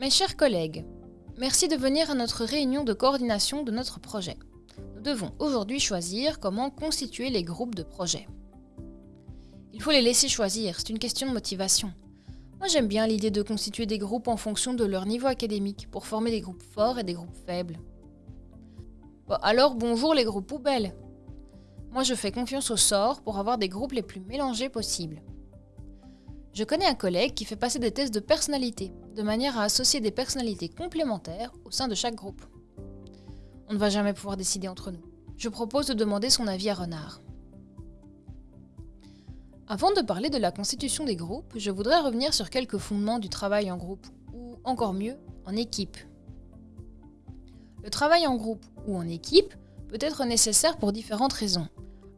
Mes chers collègues, merci de venir à notre réunion de coordination de notre projet. Nous devons aujourd'hui choisir comment constituer les groupes de projet. Il faut les laisser choisir, c'est une question de motivation. Moi j'aime bien l'idée de constituer des groupes en fonction de leur niveau académique pour former des groupes forts et des groupes faibles. Alors bonjour les groupes poubelles. Moi je fais confiance au sort pour avoir des groupes les plus mélangés possibles. Je connais un collègue qui fait passer des tests de personnalité, de manière à associer des personnalités complémentaires au sein de chaque groupe. On ne va jamais pouvoir décider entre nous. Je propose de demander son avis à Renard. Avant de parler de la constitution des groupes, je voudrais revenir sur quelques fondements du travail en groupe, ou encore mieux, en équipe. Le travail en groupe ou en équipe peut être nécessaire pour différentes raisons.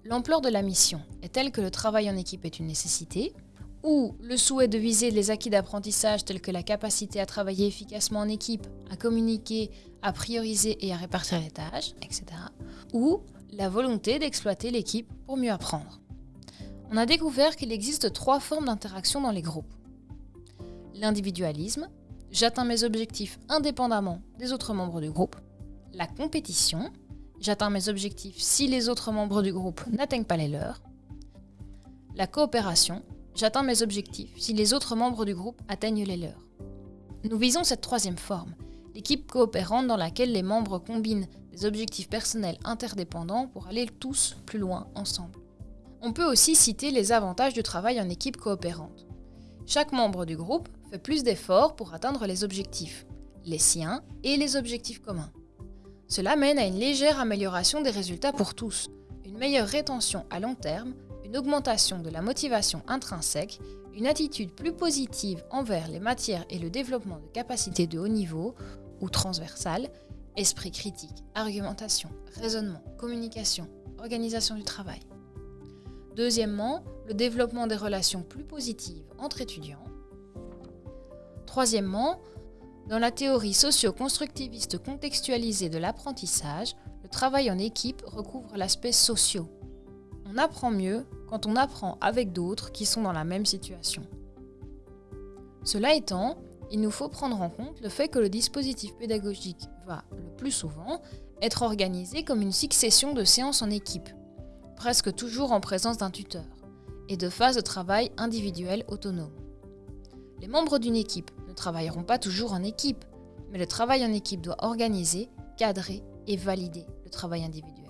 L'ampleur de la mission est telle que le travail en équipe est une nécessité, ou le souhait de viser les acquis d'apprentissage tels que la capacité à travailler efficacement en équipe, à communiquer, à prioriser et à répartir les tâches, etc. Ou la volonté d'exploiter l'équipe pour mieux apprendre. On a découvert qu'il existe trois formes d'interaction dans les groupes. L'individualisme, j'atteins mes objectifs indépendamment des autres membres du groupe. La compétition, j'atteins mes objectifs si les autres membres du groupe n'atteignent pas les leurs. La coopération, J'atteins mes objectifs si les autres membres du groupe atteignent les leurs. Nous visons cette troisième forme, l'équipe coopérante dans laquelle les membres combinent des objectifs personnels interdépendants pour aller tous plus loin ensemble. On peut aussi citer les avantages du travail en équipe coopérante. Chaque membre du groupe fait plus d'efforts pour atteindre les objectifs, les siens et les objectifs communs. Cela mène à une légère amélioration des résultats pour tous, une meilleure rétention à long terme une augmentation de la motivation intrinsèque, une attitude plus positive envers les matières et le développement de capacités de haut niveau ou transversales, esprit critique, argumentation, raisonnement, communication, organisation du travail. Deuxièmement, le développement des relations plus positives entre étudiants. Troisièmement, dans la théorie socio-constructiviste contextualisée de l'apprentissage, le travail en équipe recouvre l'aspect socio. On apprend mieux quand on apprend avec d'autres qui sont dans la même situation. Cela étant, il nous faut prendre en compte le fait que le dispositif pédagogique va, le plus souvent, être organisé comme une succession de séances en équipe, presque toujours en présence d'un tuteur, et de phases de travail individuelles autonomes. Les membres d'une équipe ne travailleront pas toujours en équipe, mais le travail en équipe doit organiser, cadrer et valider le travail individuel.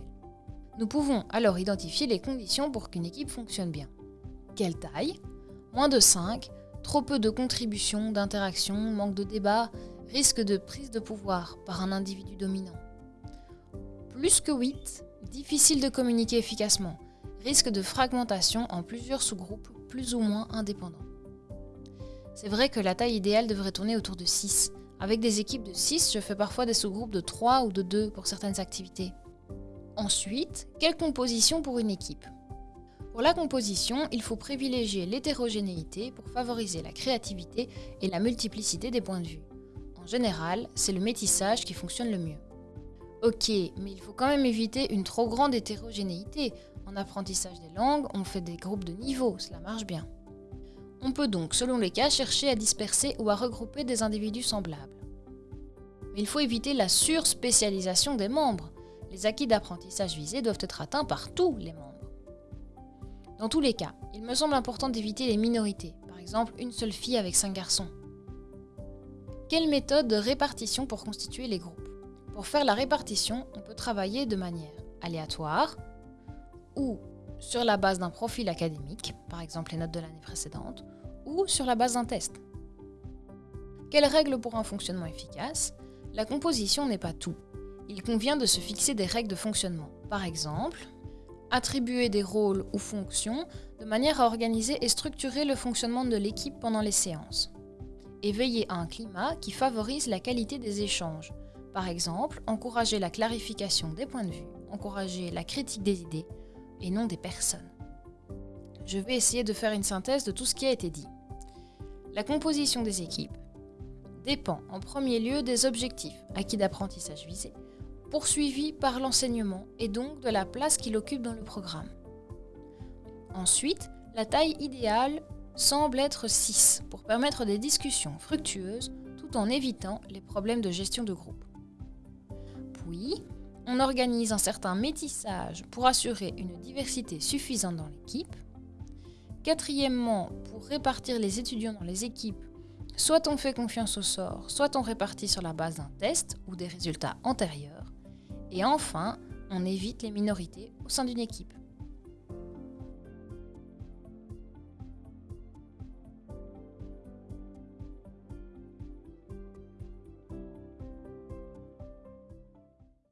Nous pouvons alors identifier les conditions pour qu'une équipe fonctionne bien. Quelle taille? Moins de 5, trop peu de contributions, d'interactions, manque de débat, risque de prise de pouvoir par un individu dominant. Plus que 8, difficile de communiquer efficacement, risque de fragmentation en plusieurs sous-groupes plus ou moins indépendants. C'est vrai que la taille idéale devrait tourner autour de 6. Avec des équipes de 6, je fais parfois des sous-groupes de 3 ou de 2 pour certaines activités. Ensuite, quelle composition pour une équipe? Pour la composition, il faut privilégier l'hétérogénéité pour favoriser la créativité et la multiplicité des points de vue. En général, c'est le métissage qui fonctionne le mieux. Ok, mais il faut quand même éviter une trop grande hétérogénéité. En apprentissage des langues, on fait des groupes de niveau, cela marche bien. On peut donc, selon les cas, chercher à disperser ou à regrouper des individus semblables. Mais il faut éviter la surspécialisation des membres les acquis d'apprentissage visés doivent être atteints par tous les membres. Dans tous les cas, il me semble important d'éviter les minorités, par exemple une seule fille avec cinq garçons. Quelle méthode de répartition pour constituer les groupes? Pour faire la répartition, on peut travailler de manière aléatoire ou sur la base d'un profil académique, par exemple les notes de l'année précédente, ou sur la base d'un test. Quelles règles pour un fonctionnement efficace? La composition n'est pas tout il convient de se fixer des règles de fonctionnement. Par exemple, attribuer des rôles ou fonctions de manière à organiser et structurer le fonctionnement de l'équipe pendant les séances. Et veiller à un climat qui favorise la qualité des échanges. Par exemple, encourager la clarification des points de vue, encourager la critique des idées et non des personnes. Je vais essayer de faire une synthèse de tout ce qui a été dit. La composition des équipes dépend en premier lieu des objectifs acquis d'apprentissage visés, poursuivi par l'enseignement et donc de la place qu'il occupe dans le programme. Ensuite, la taille idéale semble être 6 pour permettre des discussions fructueuses tout en évitant les problèmes de gestion de groupe. Puis, on organise un certain métissage pour assurer une diversité suffisante dans l'équipe. Quatrièmement, pour répartir les étudiants dans les équipes, soit on fait confiance au sort, soit on répartit sur la base d'un test ou des résultats antérieurs. Et enfin, on évite les minorités au sein d'une équipe.